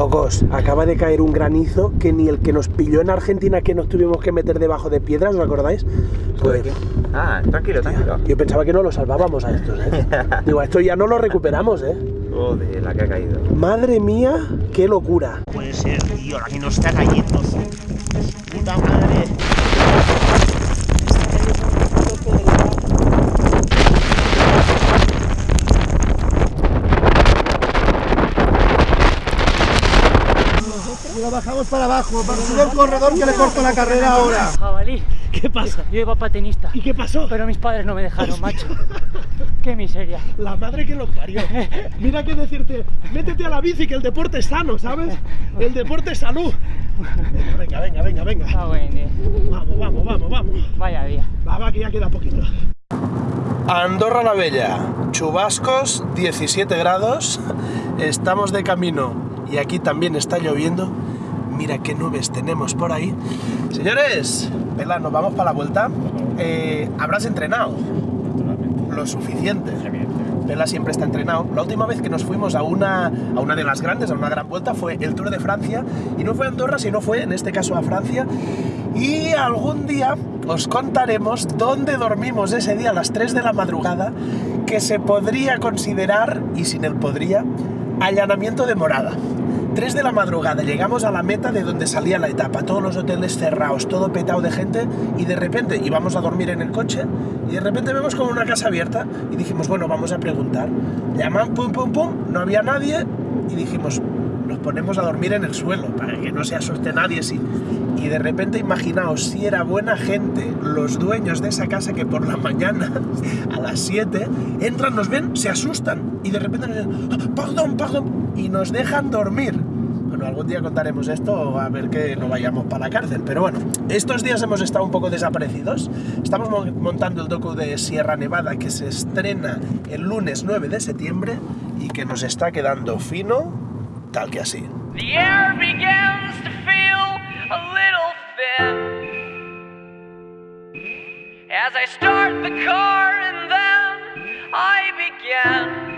Locos, acaba de caer un granizo que ni el que nos pilló en Argentina que nos tuvimos que meter debajo de piedras, ¿os acordáis? Pues Ah, tranquilo, tranquilo. yo pensaba que no lo salvábamos a estos, ¿eh? Digo, a esto ya no lo recuperamos, ¿eh? Joder, la que ha caído. Madre mía, qué locura. Puede ser, tío, la que nos está cayendo. Puta madre. Lo bajamos para abajo, para subir el corredor que le corto la carrera ahora. Jabalí. ¿Qué pasa? Yo iba patinista, ¿Y qué pasó? pero mis padres no me dejaron, macho. Qué miseria. La madre que lo parió. Mira que decirte, métete a la bici que el deporte es sano, ¿sabes? El deporte es salud. Venga, venga, venga, venga. Ah, bueno, eh. Vamos, vamos, vamos, vamos. Vaya día. Va, va, que ya queda poquito. Andorra la Bella, chubascos, 17 grados, estamos de camino y aquí también está lloviendo. Mira qué nubes tenemos por ahí. Señores, Pela, nos vamos para la vuelta. Eh, Habrás entrenado lo suficiente. Pela siempre está entrenado. La última vez que nos fuimos a una, a una de las grandes, a una gran vuelta, fue el Tour de Francia. Y no fue a Andorra, sino fue, en este caso, a Francia. Y algún día os contaremos dónde dormimos ese día a las 3 de la madrugada, que se podría considerar, y sin el podría, allanamiento de morada. 3 de la madrugada, llegamos a la meta de donde salía la etapa, todos los hoteles cerrados, todo petado de gente, y de repente íbamos a dormir en el coche, y de repente vemos como una casa abierta, y dijimos, bueno, vamos a preguntar. Llaman, pum, pum, pum, no había nadie, y dijimos, nos ponemos a dormir en el suelo, para que no se asuste nadie, sí. Y de repente imaginaos si era buena gente, los dueños de esa casa que por la mañana, a las 7, entran, nos ven, se asustan, y de repente nos dicen, "Ah, perdón, perdón, y nos dejan dormir. Bueno, algún día contaremos esto, a ver que no vayamos para la cárcel. Pero bueno, estos días hemos estado un poco desaparecidos. Estamos mo- montando el docu de Sierra Nevada que se estrena el lunes 9 de septiembre y que nos está quedando fino, tal que así. The air begins a little thin as I start the car and then I begin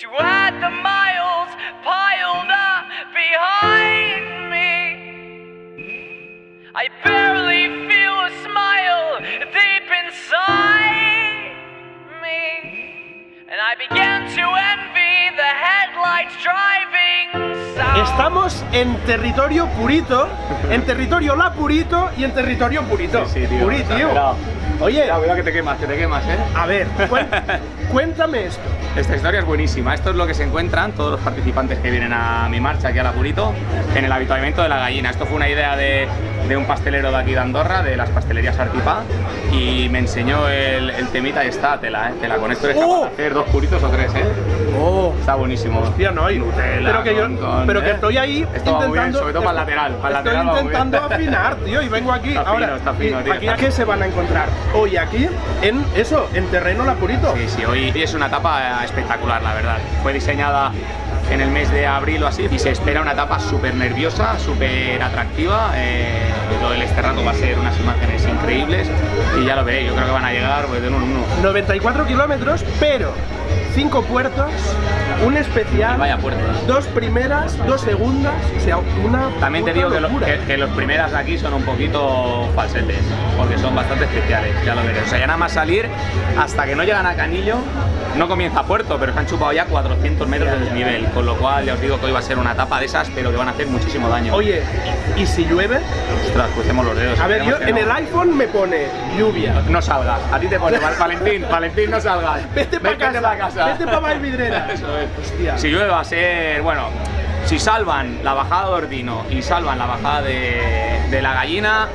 to add the I barely feel a smile deep inside me, and I begin to envy the headlights driving south. Estamos en territorio purito, en territorio la purito y en territorio purito. Sí, sí, tío, Puri, tío. exagerado. Oye, Cuidado, cuidado que te quemas, que te quemas, ¿eh? a ver, cuéntame esto. Esta historia es buenísima. Esto es lo que se encuentran todos los participantes que vienen a mi marcha aquí a la Purito en el habituamiento de la gallina. Esto fue una idea de, de un pastelero de aquí de Andorra, de las pastelerías Artipá, y me enseñó el, el temita y está tela, ¿eh? Tela. Con esto eres capaz ¡Oh! de hacer dos puritos o tres, ¿eh? Oh, Está buenísimo. hostia, no hay. Nutella pero que yo, con- con, pero que ¿eh? estoy ahí Esto va muy bien, intentando. sobre todo para el lateral. Para estoy lateral va muy bien. intentando afinar, tío, y vengo aquí. Está ahora, fino, está fino, y tío, aquí está qué se van a encontrar hoy aquí en eso, en terreno la purito. Sí, sí, hoy es una etapa espectacular, la verdad. Fue diseñada en el mes de abril o así y se espera una etapa súper nerviosa, súper atractiva. Eh, lo del Esterrato va a ser unas imágenes increíbles y ya lo veréis, yo creo que van a llegar pues, de uno en uno. 94 kilómetros, pero 5 puertos, un especial, vaya dos primeras, dos segundas, o sea, una. También te digo que, lo- que- que los primeras de aquí son un poquito falsetes, porque son bastante especiales, ya lo veréis. O sea, ya nada más salir, hasta que no llegan a Canillo, no comienza puerto, pero se han chupado ya 400 metros de desnivel, con lo cual ya os digo que hoy va a ser una etapa de esas, pero que van a hacer muchísimo daño. Oye, ¿y si llueve? Ostras, crucemos los dedos. A ver, yo en no. el iPhone me pone lluvia. No salgas, a ti te pone Val- Valentín, Valentín no salgas. Vete para casa, pa' casa. vete para Valvidrera. Eso es. Hostia. Si llueve va a ser, bueno, Si salvan la bajada de Ordino y salvan la bajada de, de la gallina,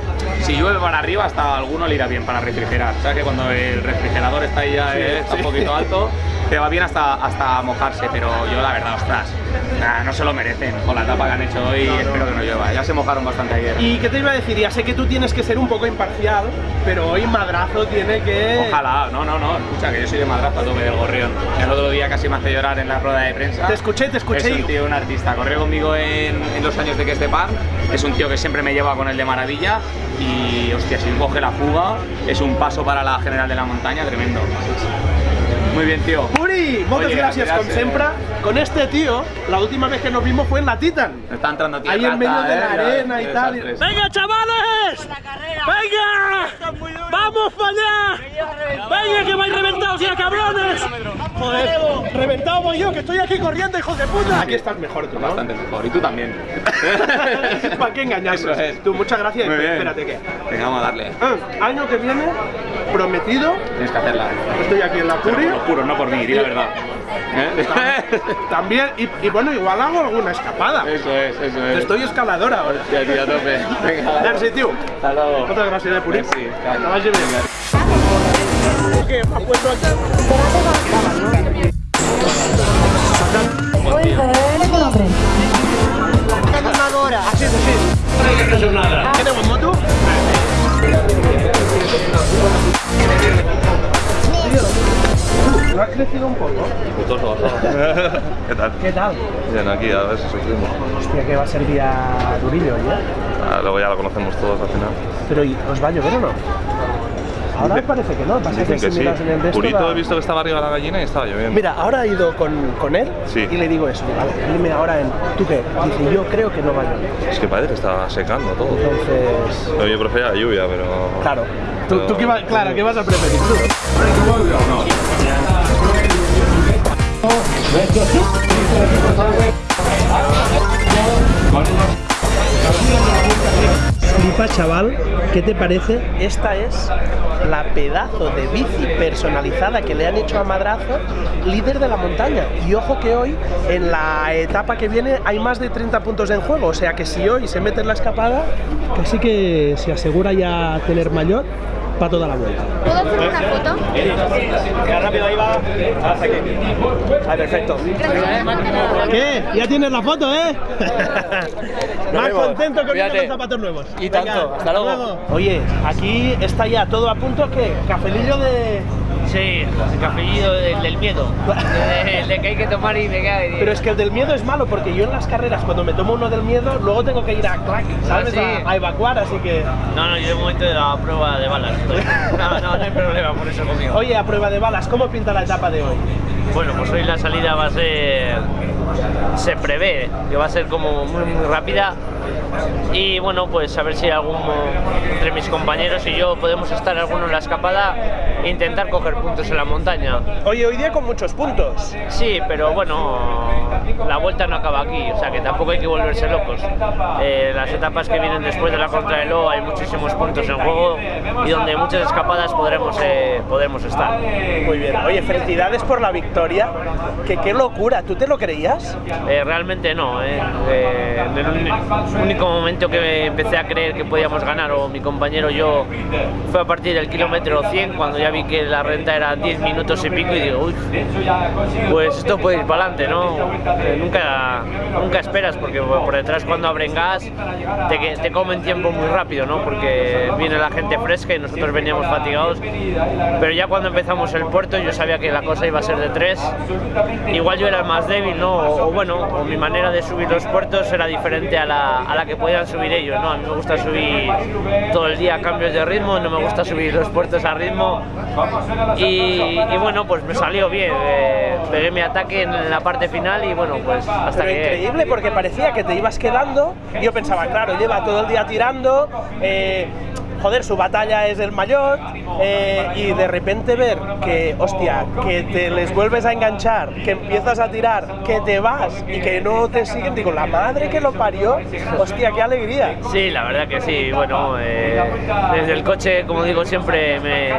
si llueve para arriba, hasta a alguno le irá bien para refrigerar. O sea que cuando el refrigerador está ahí ya eh, está un poquito alto, te va bien hasta, hasta mojarse, pero yo la verdad, ostras, nah, no se lo merecen con la etapa que han hecho hoy espero que no llueva. Ya se mojaron bastante ayer. ¿Y qué te iba a decir? Ya sé que tú tienes que ser un poco imparcial, pero hoy Madrazo tiene que... Ojalá, no, no, no, escucha que yo soy de madrazo a tope del gorrión. El otro día casi me hace llorar en la rueda de prensa. Te escuché, te escuché. Es un tío, un artista. Corrió conmigo en, en los años de que este par. Es un tío que siempre me lleva con el de maravilla. Y hostia, si coge la fuga, es un paso para la general de la montaña tremendo. Muy bien, tío. Puri, muchas Oye, gracias, con gracias, Sempra. Con este tío, la última vez que nos vimos fue en la Titan. Está entrando tierra. Ahí en medio de la arena y tal. Desastres. ¡Venga, chavales! ¡Venga! ¡Vamos para allá! ¡Venga, que vais reventados ya, cabrones! Joder, reventado voy yo, que estoy aquí corriendo, hijos de puta. Aquí estás mejor tú, ¿no? Bastante mejor. Y tú también. ¿Para qué engañarnos? Eso es. Tú, muchas gracias. Muy bien. Espérate que. Venga, vamos a darle. Ah, año que viene, prometido, Tienes que hacerla. estoy aquí en la Pero Puri. por los puros, no por mí, di la verdad. ¿Eh? También, y, y bueno, igual hago alguna escapada. Eso es, eso es. Estoy escalador ahora. Ya, tío, a tope. Venga. Merci, tío. Hasta luego. Muchas gracias, de. Merci. ¿Qué? ¿Me has puesto aquí? Así es, así es. ¿Tenemos ¿No has crecido un poco? Bajado. ¿Qué tal? ¿Qué tal? Bien, aquí a ver si sufrimos. Hostia, que va a ser día durillo, ¿ya? Ah, luego ya lo conocemos todos al final. Pero ¿y ¿os va a llover o no? Ahora Dicen- parece que no. Pasa Dicen que que si sí. en el Purito he visto que estaba arriba de la gallina y estaba lloviendo. Mira, ahora he ido con, con él Sí. y le digo eso. Vale, dime ahora en. ¿Tú qué? Dice, yo creo que no va a llover. Es que parece que está secando todo. Entonces. Pero yo prefería la lluvia, pero... Claro. ¿Tú, Pero- tú qué, va- claro, ¿qué vas a preferir tú? Flipa, chaval, ¿qué te parece? Esta es la pedazo de bici personalizada que le han hecho a Madrazo, líder de la montaña. Y ojo que hoy, en la etapa que viene, hay más de 30 puntos en juego. O sea que si hoy se mete en la escapada, casi que se asegura ya tener mayor para toda la vuelta. ¿Puedo hacer una foto? rápido, ahí va. Hasta aquí. Ah, perfecto. ¿Qué? Ya tienes la foto, ¿eh? Más contento que con los zapatos nuevos. Y tanto. Hasta luego. Oye, aquí está ya todo a punto. ¿Qué? Cafelillo de. Sí, el cafellillo del, del miedo. El de que hay que tomar y me cae. Pero es que el del miedo es malo porque yo en las carreras, cuando me tomo uno del miedo, luego tengo que ir a clac, ¿sabes? sí. A, a evacuar, así que. No, no, yo de momento de la prueba de balas estoy. No, no, no hay problema por eso conmigo. Oye, a prueba de balas, ¿cómo pinta la etapa de hoy? Bueno, pues hoy la salida va a ser. Se prevé que va a ser como muy, muy rápida. Y bueno, pues a ver si alguno entre mis compañeros y yo podemos estar alguno en la escapada e intentar coger puntos en la montaña. Oye, hoy día con muchos puntos. Sí, pero bueno, la vuelta no acaba aquí, o sea que tampoco hay que volverse locos. Eh, las etapas que vienen después de la contrarreloj hay muchísimos puntos en juego y donde muchas escapadas podremos, eh, podremos estar. Muy bien. Oye, felicidades por la victoria. Que qué locura, ¿tú te lo creías? Eh, realmente no, eh. Eh, en el único momento que empecé a creer que podíamos ganar, o mi compañero yo, fue a partir del kilómetro 100, cuando ya vi que la renta era 10 minutos y pico, y digo, uy, pues esto puede ir para adelante, ¿no? Eh, nunca, nunca esperas, porque por detrás cuando abren gas te, te comen tiempo muy rápido, ¿no? Porque viene la gente fresca y nosotros veníamos fatigados, pero ya cuando empezamos el puerto yo sabía que la cosa iba a ser de tres, igual yo era el más débil, ¿no? O, o bueno, o mi manera de subir los puertos era diferente a la, a la que podían subir ellos, ¿no? A mí me gusta subir todo el día cambios de ritmo, no me gusta subir los puertos a ritmo y, y bueno, pues me salió bien, eh, pegué mi ataque en la parte final y bueno, pues hasta Pero que... increíble porque parecía que te ibas quedando. Yo pensaba, claro, lleva todo el día tirando. eh, joder, su batalla es el mayor eh, y de repente ver que, hostia, que te les vuelves a enganchar, que empiezas a tirar, que te vas y que no te siguen, digo, la madre que lo parió, hostia, qué alegría. Sí, la verdad que sí. Bueno, eh, desde el coche, como digo siempre, me,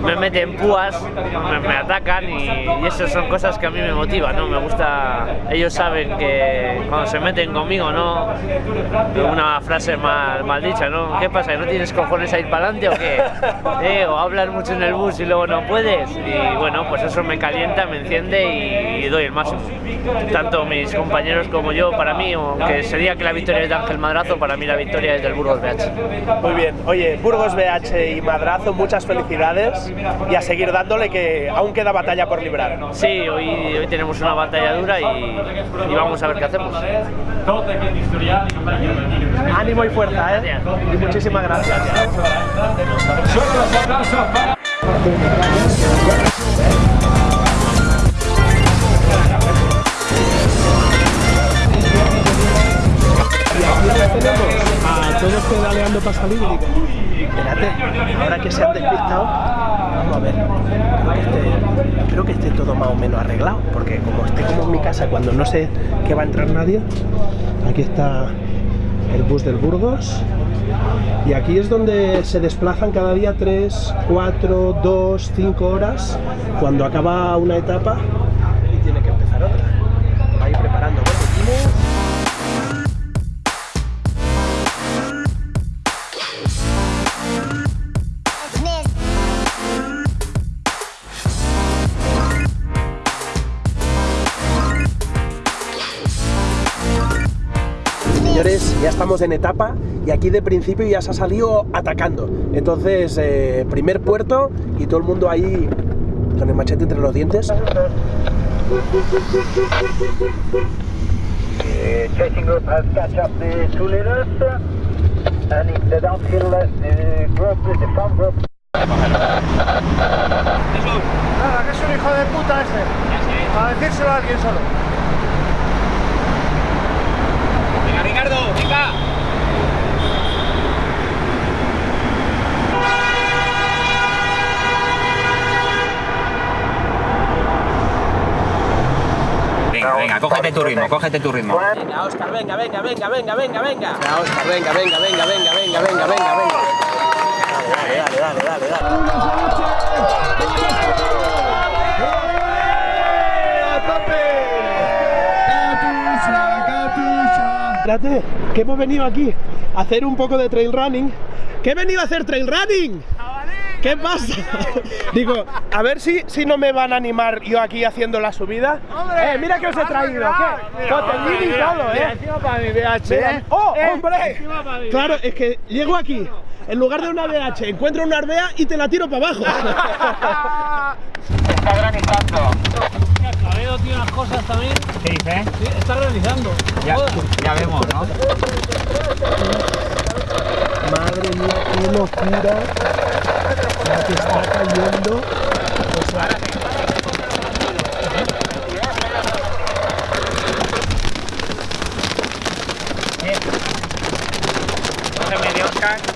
me meten púas, me, me atacan y, y eso son cosas que a mí me motivan, ¿no? Me gusta, ellos saben que cuando se meten conmigo, ¿no? Una frase mal, mal dicha, ¿no? ¿Qué pasa? ¿Que ¿No tienes cojones a ir para adelante o qué? ¿Eh? ¿O hablas mucho en el bus y luego no puedes? Y bueno, pues eso me calienta, me enciende y, y doy el máximo. Tanto mis compañeros como yo, para mí, aunque sería que la victoria es de Ángel Madrazo, para mí la victoria es del Burgos BH. Muy bien, oye, Burgos BH y Madrazo, muchas felicidades y a seguir dándole que aún queda batalla por librar. Sí, hoy, hoy tenemos una batalla dura y, y vamos a ver qué hacemos. Ánimo y fuerza, ¿eh? Y muchísimas gracias. A todos pedaleando para salir espérate, ahora que se han despistado, vamos a ver, creo que, esté, creo que esté todo más o menos arreglado, porque como esté como en mi casa cuando no sé que va a entrar nadie, aquí está el bus del Burgos, y aquí es donde se desplazan cada día 3, 4, 2, 5 horas, cuando acaba una etapa ya estamos en etapa y aquí de principio ya se ha salido atacando. Entonces, eh, primer puerto y todo el mundo ahí con el machete entre los dientes. Nada, que es un hijo de puta ese. A decírselo a alguien solo. Venga, Ricardo, venga. Venga, venga, cógete tu ritmo, cógete tu ritmo. Venga, Oscar, venga, venga, venga, venga, venga, venga. Venga, Oscar, venga, venga, venga, venga, venga, venga, venga, venga. Dale, dale, dale, dale, dale. Espérate, que hemos venido aquí a hacer un poco de trail running. ¿Qué he venido a hacer trail running? ¿Qué pasa? Digo, a ver si, si no me van a animar yo aquí haciendo la subida. Eh, mira que os he traído. ¿Qué? Y todo, ¿eh? Encima para mi VH. Mira, ¡Oh, hombre! Claro, es que llego aquí, en lugar de una BH, encuentro una Arbea y te la tiro para abajo. está granizando. Tiene unas cosas también. ¿Qué dice? Sí, está granizando. Ya, ya vemos, ¿no? Madre mía, qué locura. La que está cayendo. O sea, Oscar.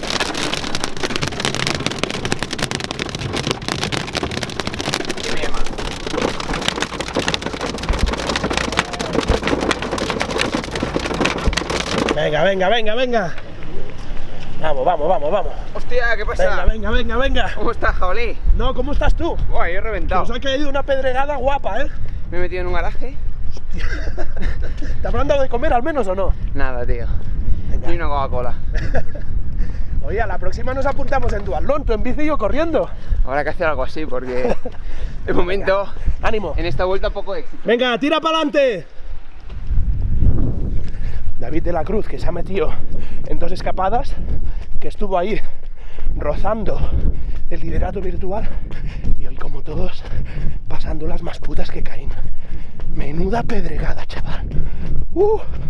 venga, venga, venga, venga. Vamos, vamos, vamos, vamos. Hostia, ¿qué Venga, venga, venga, venga. ¿Cómo estás, jabalí? No, ¿cómo estás tú? Buah, yo he reventado. Nos ha caído una pedregada guapa, ¿eh? Me he metido en un garaje. ¿Te habrán dado de comer al menos o no? Nada, tío. Venga. Ni una Coca-Cola. Oye, a la próxima nos apuntamos en duatlón, tú en bici y yo corriendo. habrá que hacer algo así porque de momento ¡Ánimo! en esta vuelta poco éxito. Venga, tira para adelante. David de la Cruz, que se ha metido en dos escapadas, que estuvo ahí rozando el liderato virtual y hoy como todos pasando las más putas que caen. Menuda pedregada, chaval. Uh.